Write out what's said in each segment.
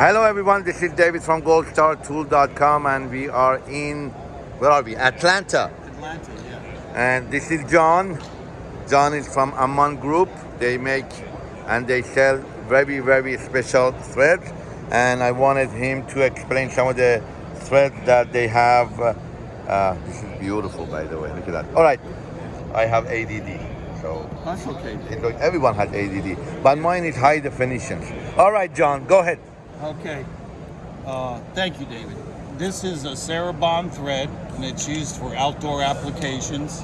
Hello everyone, this is David from goldstartool.com and we are in, where are we? Atlanta. Atlanta, yeah. And this is John. John is from Amann Group. They make and they sell very, very special threads. And I wanted him to explain some of the threads that they have. Uh, uh, this is beautiful, by the way. Look at that. All right, I have ADD. So That's okay. everyone has ADD, but mine is high definition. All right, John, go ahead. Okay. Uh, thank you, David. This is a Serabond thread, and it's used for outdoor applications.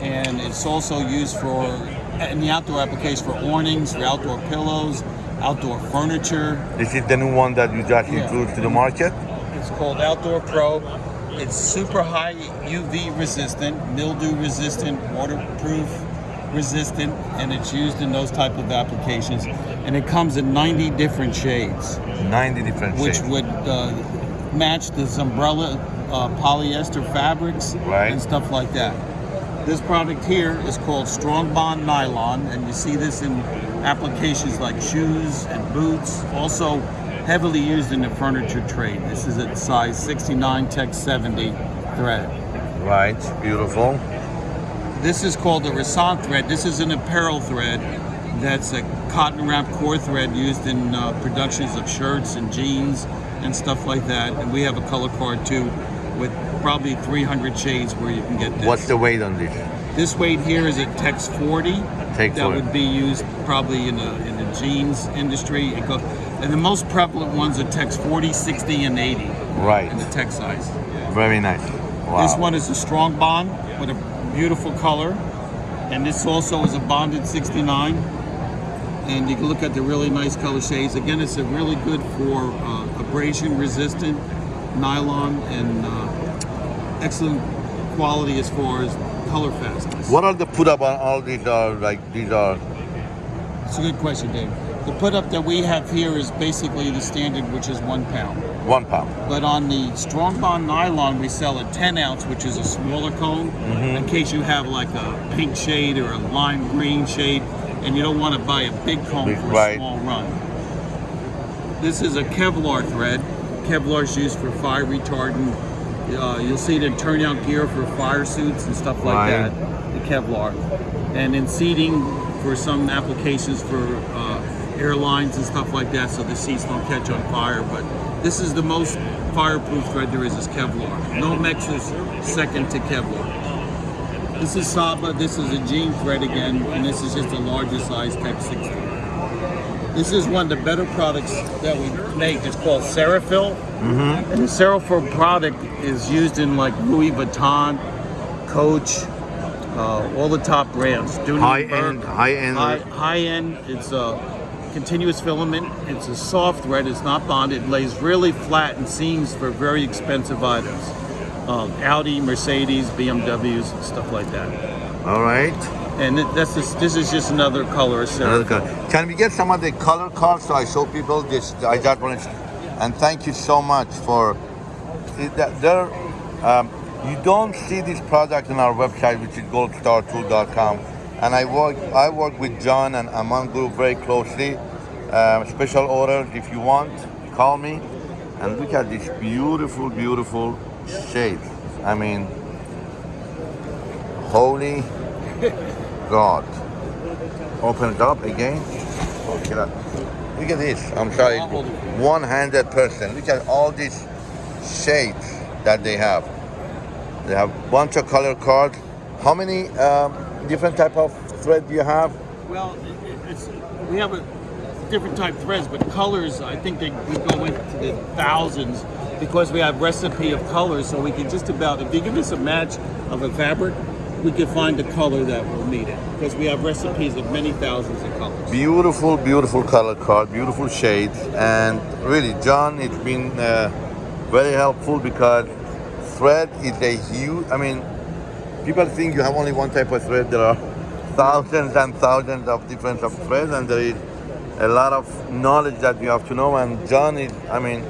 And it's also used for, in the outdoor application, for awnings, for outdoor pillows, outdoor furniture. This is the new one that you just Yeah. introduced to the market. It's called Outdoor Pro. It's super high UV resistant, mildew resistant, waterproof resistant, and it's used in those type of applications. And it comes in 90 different shades. 90 different which shades. would uh, match the umbrella uh, polyester fabrics Right. and stuff like that. This product here is called Strong Bond Nylon, and you see this in applications like shoes and boots. Also heavily used in the furniture trade. This is a size 69 Tex 70 thread. Right, beautiful. This is called the Rasant thread. This is an apparel thread that's a cotton wrap core thread used in uh, productions of shirts and jeans and stuff like that. And we have a color card too with probably 300 shades where you can get this. What's the weight on this? This weight here is a Tex 40. Tex that 40. would be used probably in the in the jeans industry. It go, and the most prevalent ones are Tex 40, 60, and 80 Right, in the Tex size. very nice. Wow. This one is a strong bond with a beautiful color. And this also is a bonded 69. And you can look at the really nice color shades. Again, it's a really good for uh, abrasion resistant nylon and uh, excellent quality as far as color fastness. What are the put up on all these are like these are It's a good question, Dave. The put up that we have here is basically the standard, which is one pound. one pound. But on the strong bond nylon, we sell a 10 ounce, which is a smaller cone, in case you have like a pink shade or a lime green shade, and you don't want to buy a big cone Big- for a right. small run. This is a Kevlar thread. Kevlar is used for fire retardant. Uh, you'll see it in turnout gear for fire suits and stuff like Right. that. The Kevlar, and in seating for some applications for uh, airlines and stuff like that, so the seats don't catch on fire. But this is the most fireproof thread there is. Is Kevlar. Nomex is second to Kevlar. This is Saba. This is a jean thread again, and this is just a larger size Type 60. This is one of the better products that we make. It's called Serafil. And the Serafil product is used in like Louis Vuitton, Coach, uh, all the top brands. High end, high end. High, high end. It's a continuous filament. It's a soft thread. It's not bonded. It lays really flat and seams for very expensive items. Um, Audi, Mercedes, BMWs, stuff like that. All right. And it, that's just, this is just another color. of Another color. Can we get some of the color cards so I show people this? I just want to, and thank you so much for that there. Um, you don't see this product on our website, which is goldstartool.com. And I work, I work with John and Amann Group very closely. Um, special orders, if you want, call me. And look at this beautiful, beautiful shade. I mean, holy God. Open it up again. Look at. Look at this. I'm sorry. I'll hold it. One-handed person. Look at all these shades that they have. They have a bunch of color cards. How many um, different type of thread do you have? Well, it- it- it's, we have a different type threads, but colors, I think they we go into the thousands because we have recipe of colors. So we can just about, if you give us a match of a fabric, we can find the color that will meet it because we have recipes of many thousands of colors. Beautiful, beautiful color card, beautiful shades, and really, John, it's been uh, very helpful because thread is a huge. I mean, people think you have only one type of thread. There are thousands and thousands of different of threads, and there is a lot of knowledge that you have to know. And John is, I mean,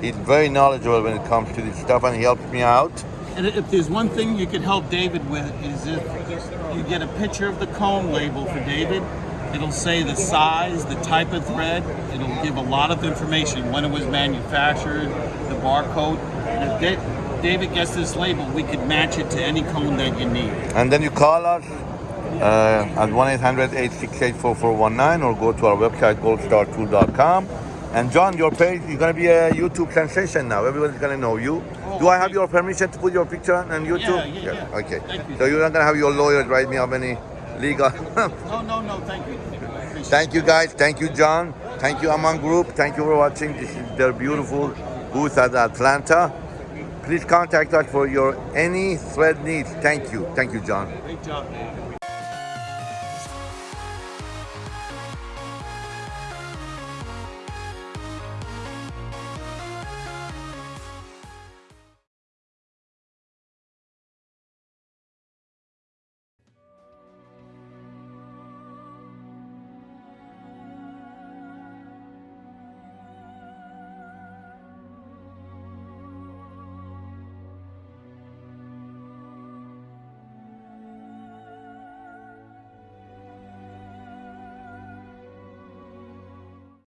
he's very knowledgeable when it comes to this stuff, and he helps me out. And if there's one thing you could help David with is if you get a picture of the cone label for David It'll say the size, the type of thread. It'll give a lot of information when it was manufactured, the barcode. And if David gets this label, we could match it to any cone that you need. And then you call us uh, at 1-800-868-4419 or go to our website, goldstartool.com. And John, your page, you're going to be a YouTube sensation now. Everybody's going to know you. Oh, Do I have your permission to put your picture on YouTube? Yeah, yeah, yeah. Okay. Thank you. So you're not going to have your lawyers write me up any legal. No, no, no, thank you. Thank you guys. Thank you, John. Thank you, Amann Group. Thank you for watching. This is their beautiful booth at Atlanta. Please contact us for your any thread needs. Thank you. Thank you, John. Great job, David.